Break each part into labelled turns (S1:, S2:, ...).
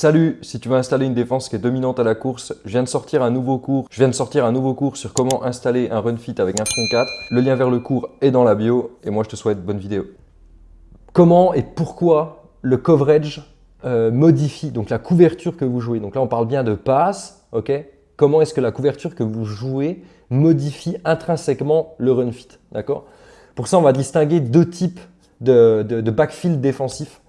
S1: Salut, si tu veux installer une défense qui est dominante à la course, je viens de sortir un nouveau cours. Je viens de sortir un nouveau cours sur comment installer un run fit avec un front 4. Le lien vers le cours est dans la bio et moi je te souhaite bonne vidéo. Comment et pourquoi le coverage euh, modifie donc la couverture que vous jouez? Donc là on parle bien de passe, ok? Comment est-ce que la couverture que vous jouez modifie intrinsèquement le run fit, d'accord? Pour ça on va distinguer deux types de, de backfield défensif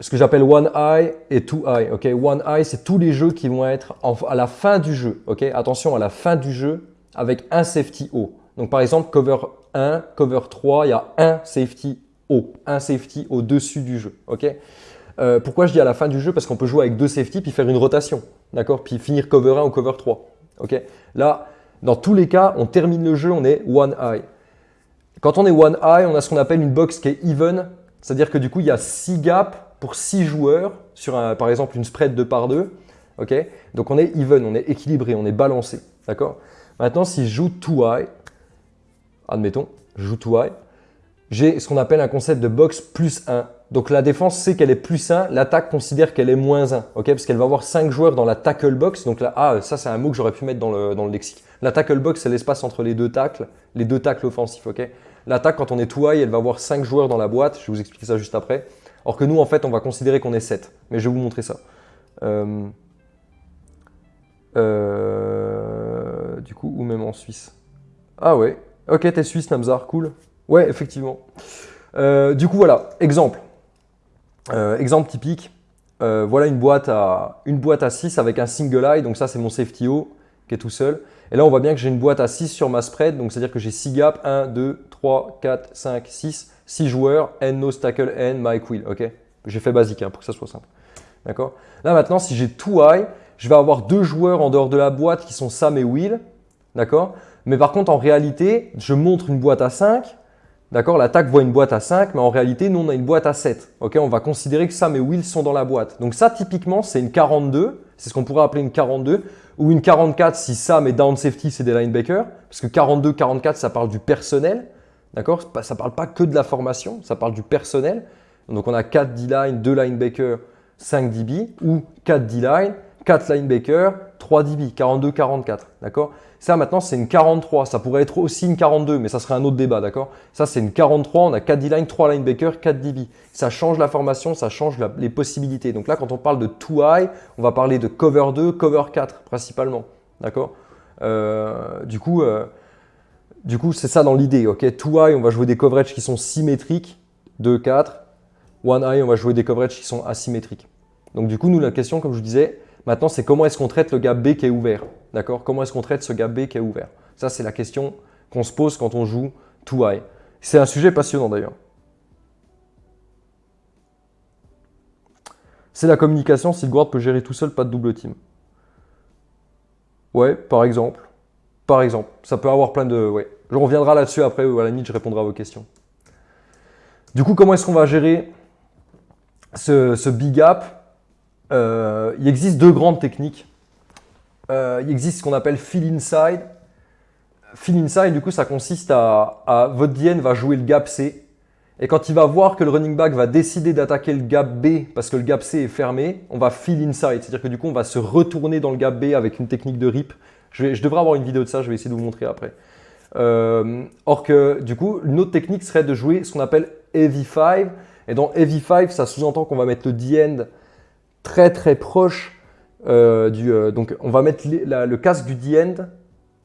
S1: ce que j'appelle One Eye et Two Eye. ok? One Eye, c'est tous les jeux qui vont être à la fin du jeu. ok? Attention, à la fin du jeu, avec un safety haut. Donc par exemple, cover 1, cover 3, il y a un safety haut, un safety au-dessus du jeu. ok? Euh, pourquoi je dis à la fin du jeu? Parce qu'on peut jouer avec deux safety puis faire une rotation. D'accord? Puis finir cover 1 ou cover 3. ok? Là, dans tous les cas, on termine le jeu, on est One Eye. Quand on est One Eye, on a ce qu'on appelle une box qui est even. C'est-à-dire que du coup, il y a 6 gaps pour 6 joueurs sur par exemple une spread de par 2. ok? Donc on est even, on est équilibré, on est balancé. D'accord? Maintenant, si je joue too high, admettons, je joue too high, j'ai ce qu'on appelle un concept de box plus 1. Donc la défense sait qu'elle est plus 1, l'attaque considère qu'elle est moins 1, ok? Parce qu'elle va avoir 5 joueurs dans la tackle box. Donc là, ah, ça c'est un mot que j'aurais pu mettre dans le, dans le lexique. La tackle box, c'est l'espace entre les deux tacles, les deux tacles offensifs. ok? L'attaque, quand on est too high, elle va avoir 5 joueurs dans la boîte. Je vais vous expliquer ça juste après. Or que nous, en fait, on va considérer qu'on est 7. Mais je vais vous montrer ça. Euh, euh, du coup, ou même en Suisse. Ah ouais. Ok, t'es suisse, Namzar. Cool. Ouais, effectivement. Euh, du coup, voilà. Exemple. exemple typique. voilà une boîte, à, une boîte à 6 avec un single eye. Donc ça, c'est mon safety O qui est tout seul. Et là, on voit bien que j'ai une boîte à 6 sur ma spread. Donc, c'est-à-dire que j'ai 6 gaps. 1, 2, 3, 4, 5, 6. 6 joueurs, N, no tackle, N, Mike, Will. ok? J'ai fait basique hein, pour que ça soit simple. D'accord? Là maintenant, si j'ai tout high, je vais avoir deux joueurs en dehors de la boîte qui sont Sam et Will. D'accord? Mais par contre, en réalité, je montre une boîte à 5. D'accord? L'attaque voit une boîte à 5, mais en réalité, nous, on a une boîte à 7. Ok? On va considérer que Sam et Will sont dans la boîte. Donc ça, typiquement, c'est une 42. C'est ce qu'on pourrait appeler une 42. Ou une 44 si Sam est down safety, c'est des linebackers. Parce que 42, 44, ça parle du personnel. D'accord? Ça ne parle pas que de la formation, ça parle du personnel. Donc on a 4 D-line, 2 linebackers, 5 DB ou 4 D-line, 4 linebackers, 3 DB, 42-44. D'accord? Ça maintenant c'est une 43, ça pourrait être aussi une 42, mais ça serait un autre débat. D'accord? Ça c'est une 43, on a 4 D-line, 3 linebackers, 4 DB. Ça change la formation, ça change les possibilités. Donc là quand on parle de 2 high, on va parler de cover 2, cover 4 principalement. D'accord? Euh, Du coup, euh, du coup, c'est ça dans l'idée. ok? Two high, on va jouer des coverages qui sont symétriques, 2, 4. One high, on va jouer des coverages qui sont asymétriques. Donc du coup, nous, la question, comme je vous disais, maintenant, c'est comment est-ce qu'on traite le gap B qui est ouvert? D'accord? Comment est-ce qu'on traite ce gap B qui est ouvert? Ça, c'est la question qu'on se pose quand on joue too high. C'est un sujet passionnant d'ailleurs. C'est la communication si le guard peut gérer tout seul, pas de double team. Ouais, par exemple. Par exemple. Ça peut avoir plein de... Ouais. Je reviendrai là-dessus après, à la limite, je répondrai à vos questions. Du coup, comment est-ce qu'on va gérer ce, big gap euh, Il existe deux grandes techniques. Euh, il existe ce qu'on appelle fill inside. Fill inside, du coup, ça consiste à, votre DN va jouer le gap C. Et quand il va voir que le running back va décider d'attaquer le gap B parce que le gap C est fermé, on va fill inside. C'est-à-dire que du coup, on va se retourner dans le gap B avec une technique de rip. Je, je devrais avoir une vidéo de ça, je vais essayer de vous montrer après. Euh, or que du coup, une autre technique serait de jouer ce qu'on appelle Heavy 5. Et dans Heavy 5, ça sous-entend qu'on va mettre le D-end très très proche euh, du... Euh, donc on va mettre le casque du D-end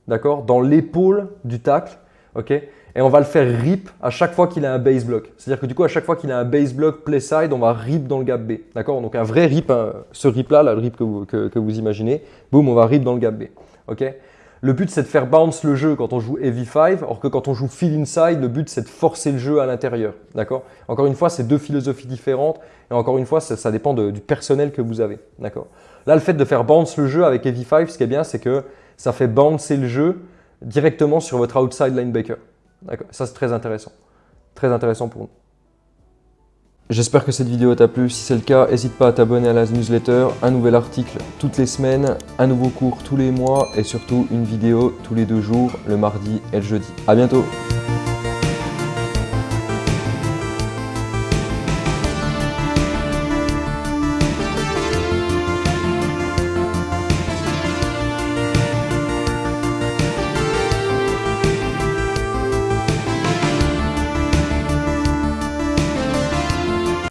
S1: d'accord, dans l'épaule du tacle. ok et on va le faire rip à chaque fois qu'il a un base block. C'est-à-dire que du coup, à chaque fois qu'il a un base block play side, on va rip dans le gap B. D'accord Donc un vrai rip, hein, ce rip-là, le rip que vous, que vous imaginez, boum, on va rip dans le gap B. le but, c'est de faire bounce le jeu quand on joue Heavy 5, or que quand on joue Fill Inside, le but, c'est de forcer le jeu à l'intérieur. D'accord? Encore une fois, c'est deux philosophies différentes. Et encore une fois, ça, dépend du personnel que vous avez. D'accord? Là, le fait de faire bounce le jeu avec Heavy 5, ce qui est bien, c'est que ça fait bouncer le jeu directement sur votre outside linebacker. Ça, c'est très intéressant. Très intéressant pour nous. J'espère que cette vidéo t'a plu. Si c'est le cas, n'hésite pas à t'abonner à la newsletter. Un nouvel article toutes les semaines, un nouveau cours tous les mois et surtout une vidéo tous les deux jours, le mardi et le jeudi. A bientôt